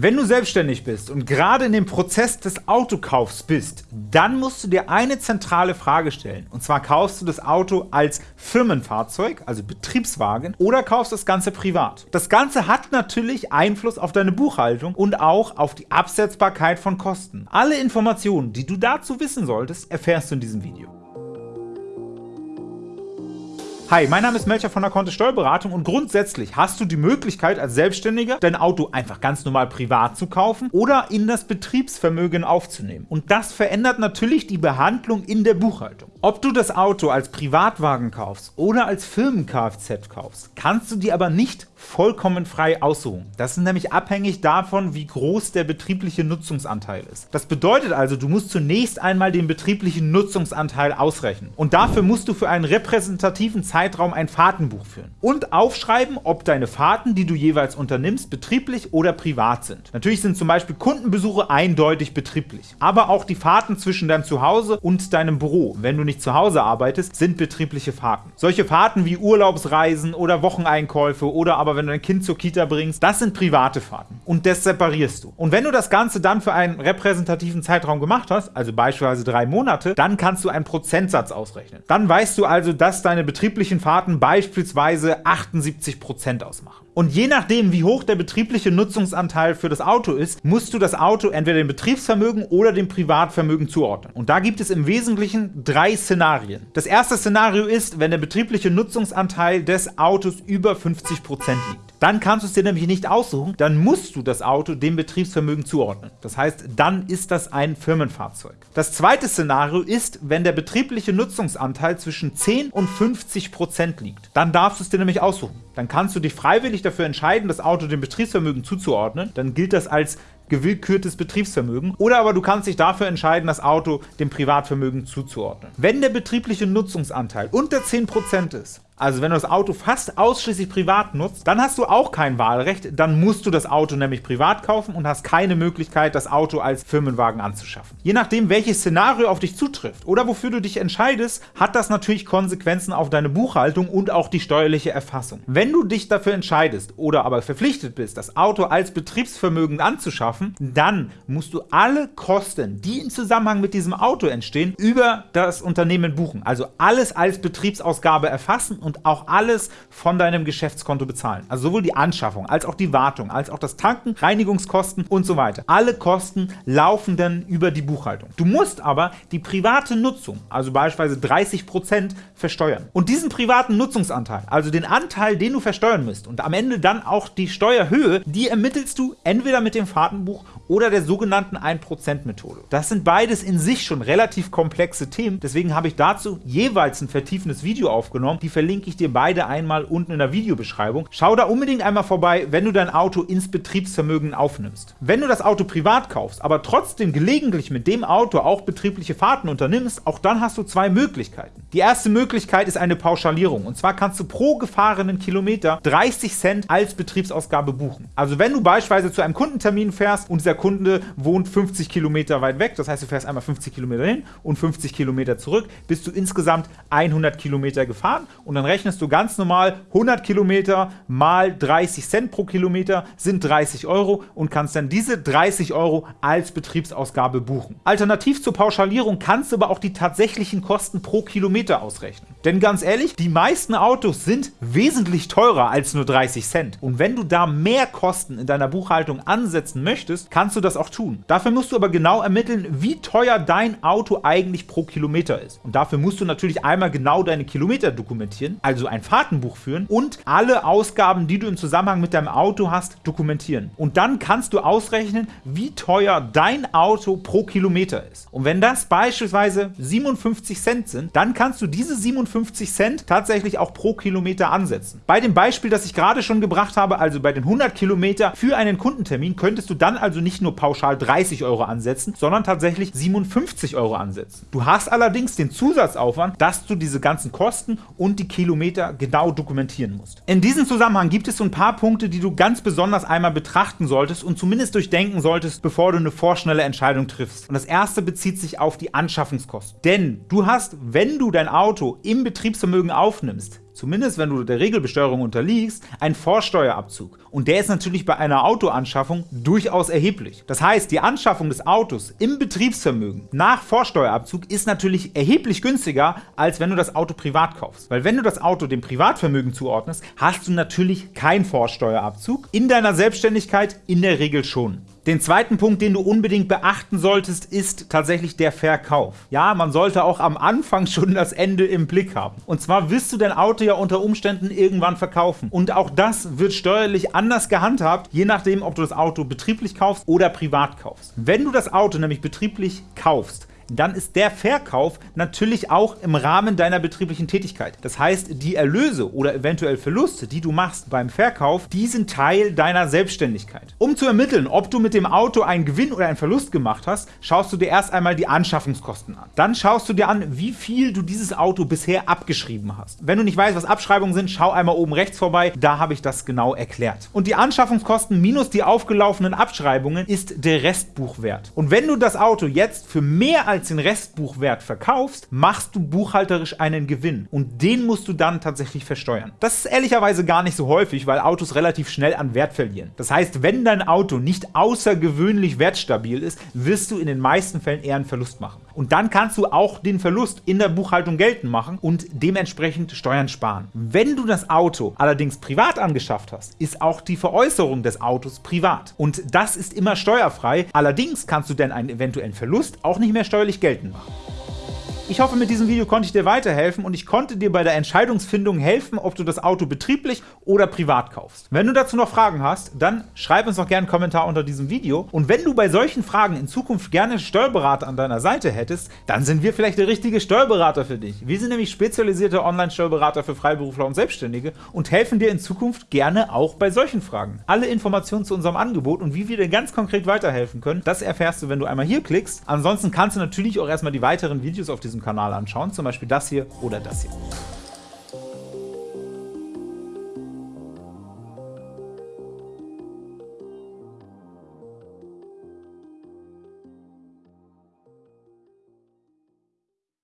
Wenn du selbstständig bist und gerade in dem Prozess des Autokaufs bist, dann musst du dir eine zentrale Frage stellen. Und zwar kaufst du das Auto als Firmenfahrzeug, also Betriebswagen, oder kaufst das Ganze privat. Das Ganze hat natürlich Einfluss auf deine Buchhaltung und auch auf die Absetzbarkeit von Kosten. Alle Informationen, die du dazu wissen solltest, erfährst du in diesem Video. Hi, mein Name ist Melcher von der Kontist Steuerberatung und grundsätzlich hast du die Möglichkeit als Selbstständiger dein Auto einfach ganz normal privat zu kaufen oder in das Betriebsvermögen aufzunehmen. Und das verändert natürlich die Behandlung in der Buchhaltung. Ob du das Auto als Privatwagen kaufst oder als Firmen-Kfz kaufst, kannst du dir aber nicht vollkommen frei aussuchen. Das ist nämlich abhängig davon, wie groß der betriebliche Nutzungsanteil ist. Das bedeutet also, du musst zunächst einmal den betrieblichen Nutzungsanteil ausrechnen. Und dafür musst du für einen repräsentativen Zeitraum ein Fahrtenbuch führen. Und aufschreiben, ob deine Fahrten, die du jeweils unternimmst, betrieblich oder privat sind. Natürlich sind zum Beispiel Kundenbesuche eindeutig betrieblich. Aber auch die Fahrten zwischen deinem Zuhause und deinem Büro, wenn du nicht zu Hause arbeitest, sind betriebliche Fahrten. Solche Fahrten wie Urlaubsreisen oder Wocheneinkäufe oder aber wenn du dein Kind zur Kita bringst, das sind private Fahrten. Und das separierst du. Und wenn du das Ganze dann für einen repräsentativen Zeitraum gemacht hast, also beispielsweise drei Monate, dann kannst du einen Prozentsatz ausrechnen. Dann weißt du also, dass deine betrieblichen Fahrten beispielsweise 78% ausmachen. Und je nachdem, wie hoch der betriebliche Nutzungsanteil für das Auto ist, musst du das Auto entweder dem Betriebsvermögen oder dem Privatvermögen zuordnen. Und da gibt es im Wesentlichen drei Szenarien. Das erste Szenario ist, wenn der betriebliche Nutzungsanteil des Autos über 50% liegt. Dann kannst du es dir nämlich nicht aussuchen, dann musst du das Auto dem Betriebsvermögen zuordnen. Das heißt, dann ist das ein Firmenfahrzeug. Das zweite Szenario ist, wenn der betriebliche Nutzungsanteil zwischen 10 und 50% liegt. Dann darfst du es dir nämlich aussuchen. Dann kannst du dich freiwillig dafür entscheiden, das Auto dem Betriebsvermögen zuzuordnen. Dann gilt das als gewillkürtes Betriebsvermögen. Oder aber du kannst dich dafür entscheiden, das Auto dem Privatvermögen zuzuordnen. Wenn der betriebliche Nutzungsanteil unter 10% ist, also wenn du das Auto fast ausschließlich privat nutzt, dann hast du auch kein Wahlrecht, dann musst du das Auto nämlich privat kaufen und hast keine Möglichkeit, das Auto als Firmenwagen anzuschaffen. Je nachdem, welches Szenario auf dich zutrifft oder wofür du dich entscheidest, hat das natürlich Konsequenzen auf deine Buchhaltung und auch die steuerliche Erfassung. Wenn du dich dafür entscheidest oder aber verpflichtet bist, das Auto als Betriebsvermögen anzuschaffen, dann musst du alle Kosten, die im Zusammenhang mit diesem Auto entstehen, über das Unternehmen buchen. Also alles als Betriebsausgabe erfassen und auch alles von deinem Geschäftskonto bezahlen. Also sowohl die Anschaffung, als auch die Wartung, als auch das Tanken, Reinigungskosten und so weiter. Alle Kosten laufen dann über die Buchhaltung. Du musst aber die private Nutzung, also beispielsweise 30%, versteuern. Und diesen privaten Nutzungsanteil, also den Anteil, den du versteuern musst und am Ende dann auch die Steuerhöhe, die ermittelst du entweder mit dem Fahrtenbuch oder der sogenannten 1%-Methode. Das sind beides in sich schon relativ komplexe Themen, deswegen habe ich dazu jeweils ein vertiefendes Video aufgenommen. Die verlinke ich dir beide einmal unten in der Videobeschreibung. Schau da unbedingt einmal vorbei, wenn du dein Auto ins Betriebsvermögen aufnimmst. Wenn du das Auto privat kaufst, aber trotzdem gelegentlich mit dem Auto auch betriebliche Fahrten unternimmst, auch dann hast du zwei Möglichkeiten. Die erste Möglichkeit ist eine Pauschalierung und zwar kannst du pro gefahrenen Kilometer 30 Cent als Betriebsausgabe buchen. Also wenn du beispielsweise zu einem Kundentermin fährst und dieser Kunde wohnt 50 Kilometer weit weg, das heißt, du fährst einmal 50 Kilometer hin und 50 Kilometer zurück, bist du insgesamt 100 Kilometer gefahren und dann rechnest du ganz normal 100 Kilometer mal 30 Cent pro Kilometer sind 30 Euro und kannst dann diese 30 Euro als Betriebsausgabe buchen. Alternativ zur Pauschalierung kannst du aber auch die tatsächlichen Kosten pro Kilometer ausrechnen. Denn ganz ehrlich, die meisten Autos sind wesentlich teurer als nur 30 Cent. Und wenn du da mehr Kosten in deiner Buchhaltung ansetzen möchtest, kannst du das auch tun. Dafür musst du aber genau ermitteln, wie teuer dein Auto eigentlich pro Kilometer ist. Und dafür musst du natürlich einmal genau deine Kilometer dokumentieren, also ein Fahrtenbuch führen und alle Ausgaben, die du im Zusammenhang mit deinem Auto hast, dokumentieren. Und dann kannst du ausrechnen, wie teuer dein Auto pro Kilometer ist. Und wenn das beispielsweise 57 Cent sind, dann kannst du diese 57 Cent tatsächlich auch pro Kilometer ansetzen. Bei dem Beispiel, das ich gerade schon gebracht habe, also bei den 100 Kilometer für einen Kundentermin, könntest du dann also nicht nur pauschal 30 Euro ansetzen, sondern tatsächlich 57 Euro ansetzen. Du hast allerdings den Zusatzaufwand, dass du diese ganzen Kosten und die Kilometer genau dokumentieren musst. In diesem Zusammenhang gibt es so ein paar Punkte, die du ganz besonders einmal betrachten solltest und zumindest durchdenken solltest, bevor du eine vorschnelle Entscheidung triffst. Und das erste bezieht sich auf die Anschaffungskosten. Denn du hast, wenn du dein Auto im im Betriebsvermögen aufnimmst, zumindest wenn du der Regelbesteuerung unterliegst, ein Vorsteuerabzug. Und der ist natürlich bei einer Autoanschaffung durchaus erheblich. Das heißt, die Anschaffung des Autos im Betriebsvermögen nach Vorsteuerabzug ist natürlich erheblich günstiger, als wenn du das Auto privat kaufst. Weil wenn du das Auto dem Privatvermögen zuordnest, hast du natürlich keinen Vorsteuerabzug. In deiner Selbstständigkeit in der Regel schon. Den zweiten Punkt, den du unbedingt beachten solltest, ist tatsächlich der Verkauf. Ja, man sollte auch am Anfang schon das Ende im Blick haben. Und zwar wirst du dein Auto ja unter Umständen irgendwann verkaufen. Und auch das wird steuerlich anders gehandhabt, je nachdem, ob du das Auto betrieblich kaufst oder privat kaufst. Wenn du das Auto nämlich betrieblich kaufst, dann ist der Verkauf natürlich auch im Rahmen deiner betrieblichen Tätigkeit. Das heißt, die Erlöse oder eventuell Verluste, die du machst beim Verkauf, die sind Teil deiner Selbstständigkeit. Um zu ermitteln, ob du mit dem Auto einen Gewinn oder einen Verlust gemacht hast, schaust du dir erst einmal die Anschaffungskosten an. Dann schaust du dir an, wie viel du dieses Auto bisher abgeschrieben hast. Wenn du nicht weißt, was Abschreibungen sind, schau einmal oben rechts vorbei, da habe ich das genau erklärt. Und die Anschaffungskosten minus die aufgelaufenen Abschreibungen ist der Restbuchwert. Und wenn du das Auto jetzt für mehr als als den Restbuchwert verkaufst, machst du buchhalterisch einen Gewinn und den musst du dann tatsächlich versteuern. Das ist ehrlicherweise gar nicht so häufig, weil Autos relativ schnell an Wert verlieren. Das heißt, wenn dein Auto nicht außergewöhnlich wertstabil ist, wirst du in den meisten Fällen eher einen Verlust machen. Und dann kannst du auch den Verlust in der Buchhaltung geltend machen und dementsprechend Steuern sparen. Wenn du das Auto allerdings privat angeschafft hast, ist auch die Veräußerung des Autos privat. Und das ist immer steuerfrei. Allerdings kannst du dann einen eventuellen Verlust auch nicht mehr steuerlich geltend machen. Ich hoffe, mit diesem Video konnte ich dir weiterhelfen und ich konnte dir bei der Entscheidungsfindung helfen, ob du das Auto betrieblich oder privat kaufst. Wenn du dazu noch Fragen hast, dann schreib uns doch gerne einen Kommentar unter diesem Video. Und wenn du bei solchen Fragen in Zukunft gerne Steuerberater an deiner Seite hättest, dann sind wir vielleicht der richtige Steuerberater für dich. Wir sind nämlich spezialisierte Online-Steuerberater für Freiberufler und Selbstständige und helfen dir in Zukunft gerne auch bei solchen Fragen. Alle Informationen zu unserem Angebot und wie wir dir ganz konkret weiterhelfen können, das erfährst du, wenn du einmal hier klickst. Ansonsten kannst du natürlich auch erstmal die weiteren Videos auf diesem Kanal anschauen, zum Beispiel das hier oder das hier.